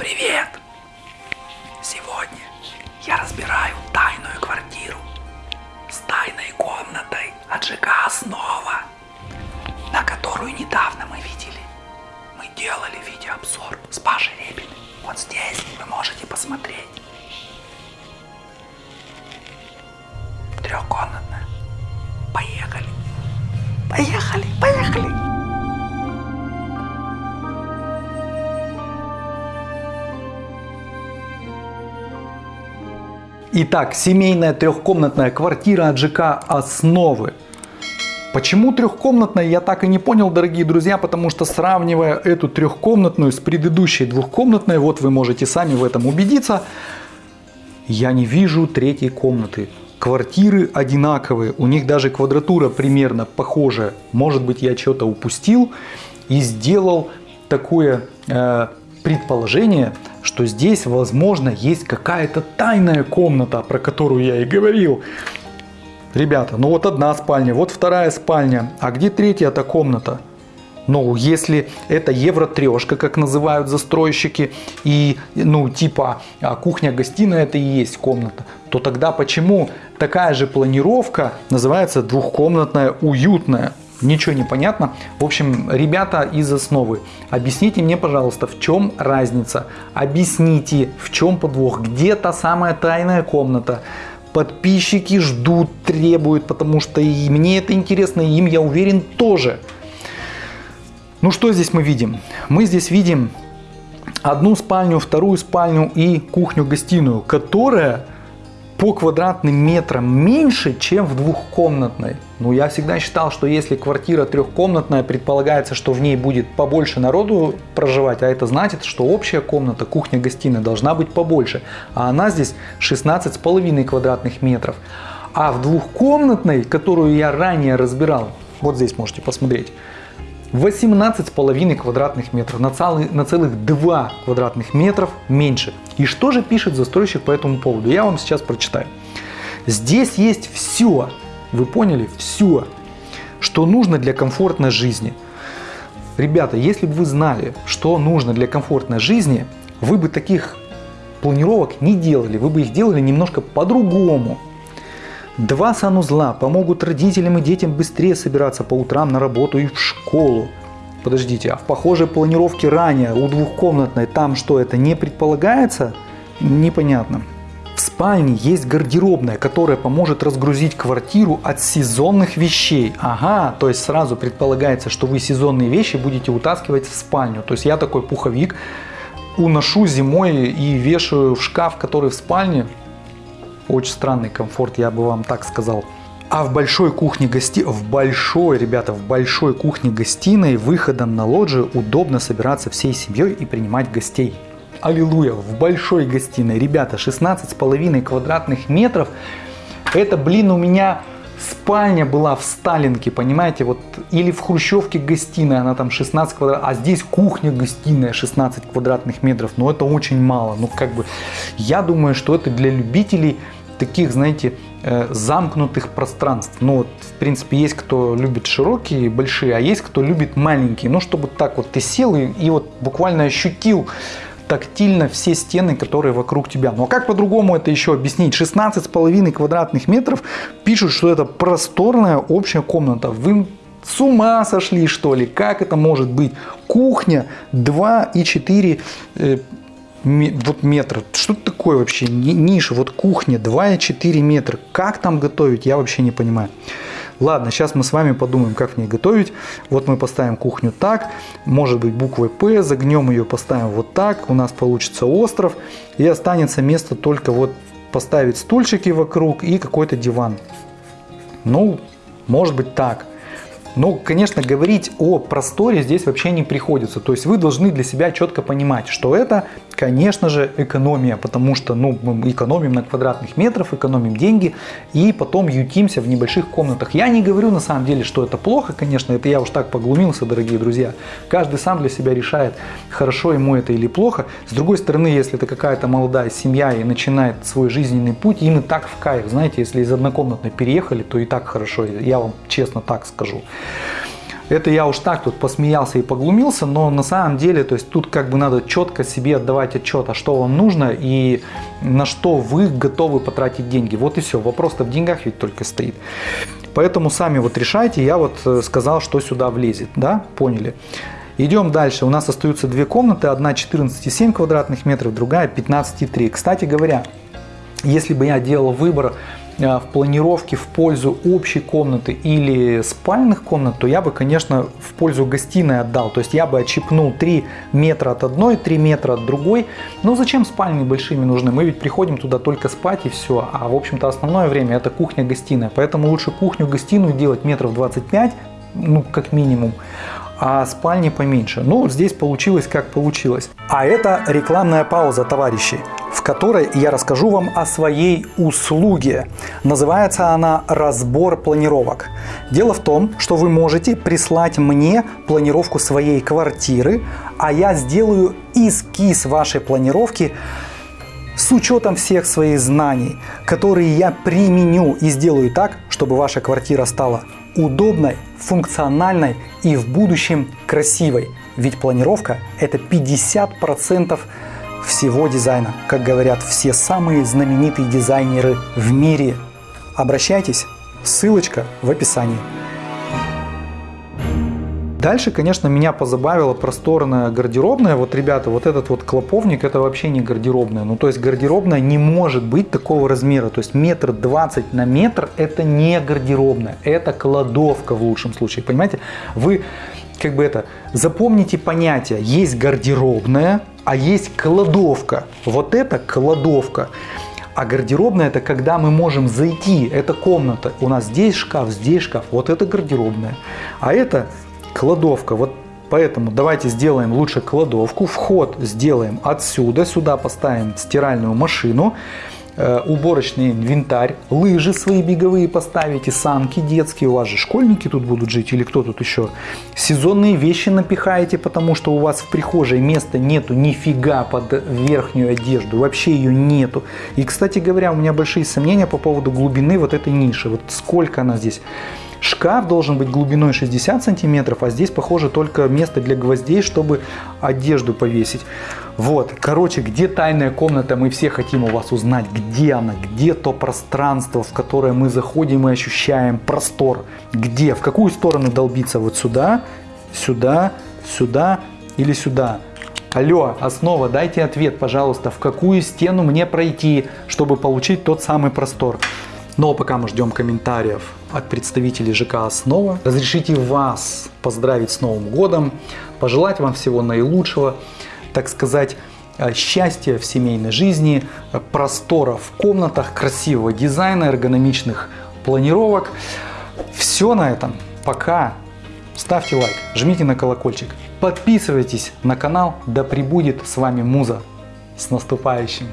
Привет! Сегодня я разбираю тайную квартиру с тайной комнатой от ЖК «Основа», на которую недавно мы видели. Мы делали видеообзор с Пашей Репиным. Вот здесь вы можете посмотреть. Трехкомнатная. Поехали. Поехали, поехали. Итак, семейная трехкомнатная квартира от ЖК «Основы». Почему трехкомнатная, я так и не понял, дорогие друзья, потому что сравнивая эту трехкомнатную с предыдущей двухкомнатной, вот вы можете сами в этом убедиться, я не вижу третьей комнаты. Квартиры одинаковые, у них даже квадратура примерно похожая. Может быть я что-то упустил и сделал такое э, предположение, что здесь, возможно, есть какая-то тайная комната, про которую я и говорил. Ребята, ну вот одна спальня, вот вторая спальня, а где третья-то комната? Ну, если это евро-трешка, как называют застройщики, и, ну, типа а, кухня-гостиная это и есть комната, то тогда почему такая же планировка называется двухкомнатная уютная? Ничего не понятно. В общем, ребята из основы, объясните мне, пожалуйста, в чем разница? Объясните, в чем подвох? Где та самая тайная комната? Подписчики ждут, требуют, потому что и мне это интересно, и им, я уверен, тоже. Ну что здесь мы видим? Мы здесь видим одну спальню, вторую спальню и кухню-гостиную, которая по квадратным метрам меньше, чем в двухкомнатной. Ну, я всегда считал, что если квартира трехкомнатная, предполагается, что в ней будет побольше народу проживать, а это значит, что общая комната, кухня-гостиная должна быть побольше. А она здесь 16,5 квадратных метров. А в двухкомнатной, которую я ранее разбирал, вот здесь можете посмотреть, 18,5 квадратных метров, на, целых, на целых 2 квадратных метров меньше. И что же пишет застройщик по этому поводу? Я вам сейчас прочитаю. Здесь есть все, вы поняли, все, что нужно для комфортной жизни. Ребята, если бы вы знали, что нужно для комфортной жизни, вы бы таких планировок не делали, вы бы их делали немножко по-другому. Два санузла помогут родителям и детям быстрее собираться по утрам на работу и в школу. Подождите, а в похожей планировке ранее у двухкомнатной там что, это не предполагается? Непонятно. В спальне есть гардеробная, которая поможет разгрузить квартиру от сезонных вещей. Ага, то есть сразу предполагается, что вы сезонные вещи будете утаскивать в спальню. То есть я такой пуховик уношу зимой и вешаю в шкаф, который в спальне. Очень странный комфорт, я бы вам так сказал. А в большой кухне гости, в большой, ребята, в большой кухне гостиной выходом на лоджию удобно собираться всей семьей и принимать гостей. Аллилуйя, в большой гостиной, ребята, 16,5 квадратных метров. Это, блин, у меня спальня была в Сталинке, понимаете, вот, или в Хрущевке гостиная, она там 16 квадратов, а здесь кухня-гостиная 16 квадратных метров, но это очень мало, ну, как бы, я думаю, что это для любителей таких, знаете, э, замкнутых пространств. Ну вот, в принципе, есть кто любит широкие, большие, а есть кто любит маленькие. Ну, чтобы так вот ты сел и, и вот буквально ощутил тактильно все стены, которые вокруг тебя. Но как по-другому это еще объяснить? 16,5 квадратных метров пишут, что это просторная общая комната. Вы с ума сошли, что ли? Как это может быть? Кухня 2,4 вот метр. Что такое вообще? Ниша, вот кухня 2,4 метра. Как там готовить, я вообще не понимаю. Ладно, сейчас мы с вами подумаем, как в ней готовить. Вот мы поставим кухню так, может быть буквой П, загнем ее, поставим вот так, у нас получится остров. И останется место только вот поставить стульчики вокруг и какой-то диван. Ну, может быть так. Но, конечно, говорить о просторе здесь вообще не приходится. То есть вы должны для себя четко понимать, что это, конечно же, экономия, потому что ну, мы экономим на квадратных метрах, экономим деньги и потом ютимся в небольших комнатах. Я не говорю на самом деле, что это плохо, конечно, это я уж так поглумился, дорогие друзья. Каждый сам для себя решает, хорошо ему это или плохо. С другой стороны, если это какая-то молодая семья и начинает свой жизненный путь, им и так в кайф. Знаете, если из однокомнатной переехали, то и так хорошо, я вам честно так скажу. Это я уж так тут посмеялся и поглумился, но на самом деле, то есть тут как бы надо четко себе отдавать отчет, а что вам нужно и на что вы готовы потратить деньги. Вот и все. Вопрос-то в деньгах ведь только стоит. Поэтому сами вот решайте. Я вот э, сказал, что сюда влезет. Да? Поняли? Идем дальше. У нас остаются две комнаты. Одна 14,7 квадратных метров, другая 15,3. Кстати говоря, если бы я делал выбор в планировке в пользу общей комнаты или спальных комнат, то я бы, конечно, в пользу гостиной отдал. То есть я бы отщипнул 3 метра от одной, 3 метра от другой. Но зачем спальни большими нужны? Мы ведь приходим туда только спать и все. А в общем-то основное время это кухня-гостиная. Поэтому лучше кухню-гостиную делать метров 25, ну как минимум а спальни поменьше. Ну, здесь получилось как получилось. А это рекламная пауза, товарищи в которой я расскажу вам о своей услуге. Называется она «Разбор планировок». Дело в том, что вы можете прислать мне планировку своей квартиры, а я сделаю эскиз вашей планировки с учетом всех своих знаний, которые я применю и сделаю так, чтобы ваша квартира стала удобной, функциональной и в будущем красивой. Ведь планировка – это 50% всего дизайна. Как говорят все самые знаменитые дизайнеры в мире. Обращайтесь, ссылочка в описании. Дальше, конечно, меня позабавила просторная гардеробная. Вот, ребята, вот этот вот клоповник, это вообще не гардеробная. Ну, то есть гардеробная не может быть такого размера. То есть метр двадцать на метр это не гардеробная, это кладовка в лучшем случае. Понимаете? Вы как бы это, запомните понятие. Есть гардеробная, а есть кладовка. Вот это кладовка. А гардеробная это когда мы можем зайти, это комната. У нас здесь шкаф, здесь шкаф. Вот это гардеробная. А это кладовка. Вот поэтому давайте сделаем лучше кладовку. Вход сделаем отсюда. Сюда поставим стиральную машину. Э, уборочный инвентарь, лыжи свои беговые поставите, санки детские, у вас же школьники тут будут жить или кто тут еще. Сезонные вещи напихаете, потому что у вас в прихожей места нету нифига под верхнюю одежду, вообще ее нету. И, кстати говоря, у меня большие сомнения по поводу глубины вот этой ниши, вот сколько она здесь. Шкаф должен быть глубиной 60 сантиметров, а здесь, похоже, только место для гвоздей, чтобы одежду повесить. Вот, короче, где тайная комната, мы все хотим у вас узнать, где она, где то пространство, в которое мы заходим и ощущаем простор. Где, в какую сторону долбиться, вот сюда, сюда, сюда или сюда. Алло, основа, дайте ответ, пожалуйста, в какую стену мне пройти, чтобы получить тот самый простор. Но пока мы ждем комментариев от представителей ЖК «Основа», разрешите вас поздравить с Новым годом, пожелать вам всего наилучшего, так сказать, э, счастья в семейной жизни, э, простора в комнатах, красивого дизайна, эргономичных планировок. Все на этом. Пока. Ставьте лайк, жмите на колокольчик, подписывайтесь на канал. Да пребудет с вами Муза. С наступающим!